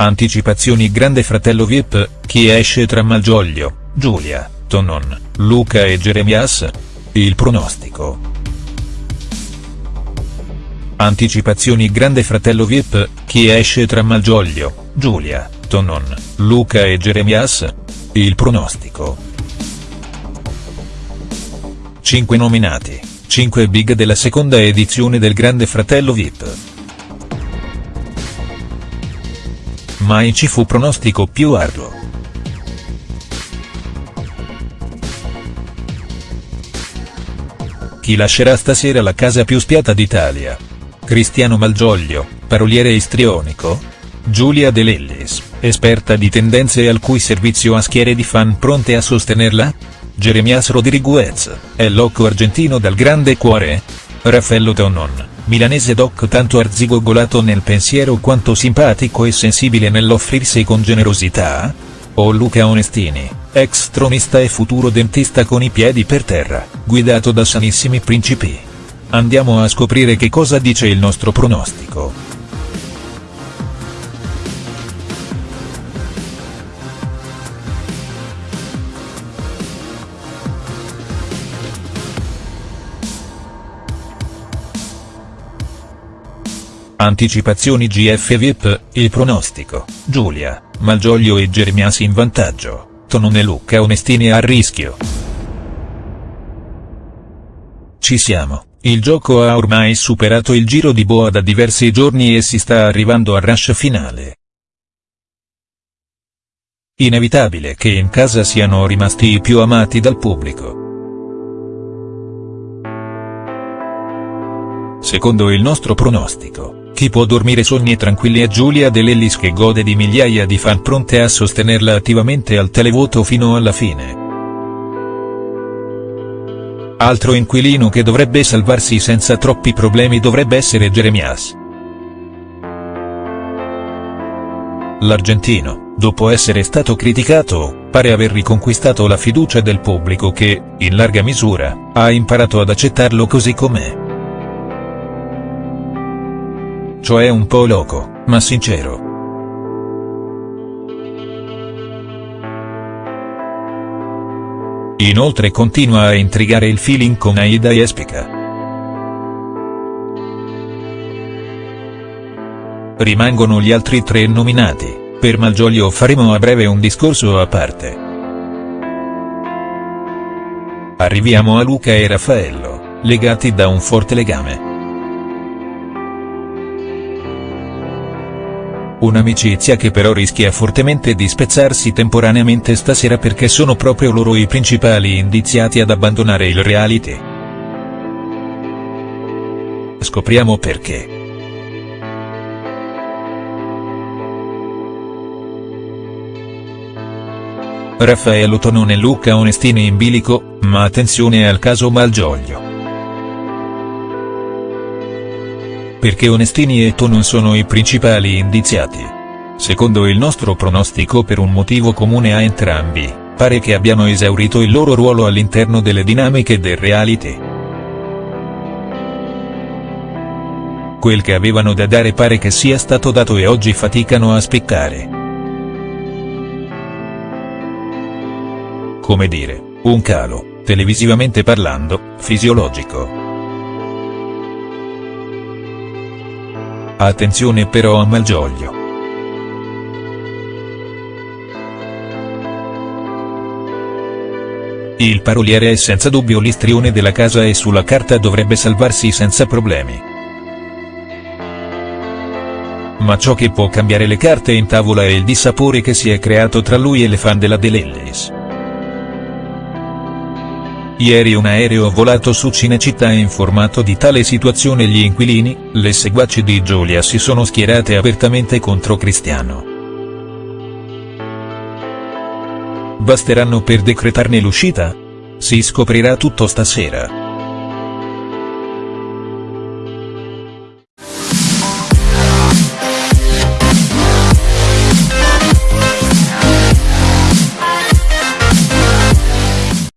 Anticipazioni Grande Fratello Vip, chi esce tra Malgioglio, Giulia, Tonon, Luca e Jeremias? Il pronostico. Anticipazioni Grande Fratello Vip, chi esce tra Malgioglio, Giulia, Tonon, Luca e Jeremias? Il pronostico. 5 nominati, 5 big della seconda edizione del Grande Fratello Vip. Mai ci fu pronostico più arduo. Chi lascerà stasera la casa più spiata d'Italia? Cristiano Malgioglio, paroliere istrionico? Giulia De Lellis, esperta di tendenze al cui servizio ha schiere di fan pronte a sostenerla? Jeremias Rodriguez, è loco argentino dal grande cuore? Raffaello Tonon, milanese doc tanto arzigogolato nel pensiero quanto simpatico e sensibile nell'offrirsi con generosità? O Luca Onestini, ex tronista e futuro dentista con i piedi per terra, guidato da sanissimi principi? Andiamo a scoprire che cosa dice il nostro pronostico. Anticipazioni GF VIP, il pronostico, Giulia, Malgioglio e Germias in vantaggio, Tonone Luca Onestini a rischio. Ci siamo, il gioco ha ormai superato il giro di boa da diversi giorni e si sta arrivando al rush finale. Inevitabile che in casa siano rimasti i più amati dal pubblico. Secondo il nostro pronostico, chi può dormire sogni tranquilli è Giulia De Lellis che gode di migliaia di fan pronte a sostenerla attivamente al televoto fino alla fine. Altro inquilino che dovrebbe salvarsi senza troppi problemi dovrebbe essere Jeremias. L'argentino, dopo essere stato criticato, pare aver riconquistato la fiducia del pubblico che, in larga misura, ha imparato ad accettarlo così com'è. Cioè un po' loco, ma sincero. Inoltre continua a intrigare il feeling con Aida Espica. Rimangono gli altri tre nominati, per Malgioglio faremo a breve un discorso a parte. Arriviamo a Luca e Raffaello, legati da un forte legame. Un'amicizia che però rischia fortemente di spezzarsi temporaneamente stasera perché sono proprio loro i principali indiziati ad abbandonare il reality. Scopriamo perché. Raffaello Tonone e Luca Onestini in bilico, ma attenzione al caso Malgioglio. Perché Onestini e Tonon sono i principali indiziati. Secondo il nostro pronostico per un motivo comune a entrambi, pare che abbiano esaurito il loro ruolo all'interno delle dinamiche del reality. Quel che avevano da dare pare che sia stato dato e oggi faticano a spiccare. Come dire, un calo, televisivamente parlando, fisiologico. Attenzione però a Malgioglio. Il paroliere è senza dubbio l'istrione della casa e sulla carta dovrebbe salvarsi senza problemi. Ma ciò che può cambiare le carte in tavola è il dissapore che si è creato tra lui e le fan della Delellis. Ieri un aereo volato su Cinecittà e informato di tale situazione gli inquilini, le seguaci di Giulia si sono schierate apertamente contro Cristiano. Basteranno per decretarne l'uscita? Si scoprirà tutto stasera.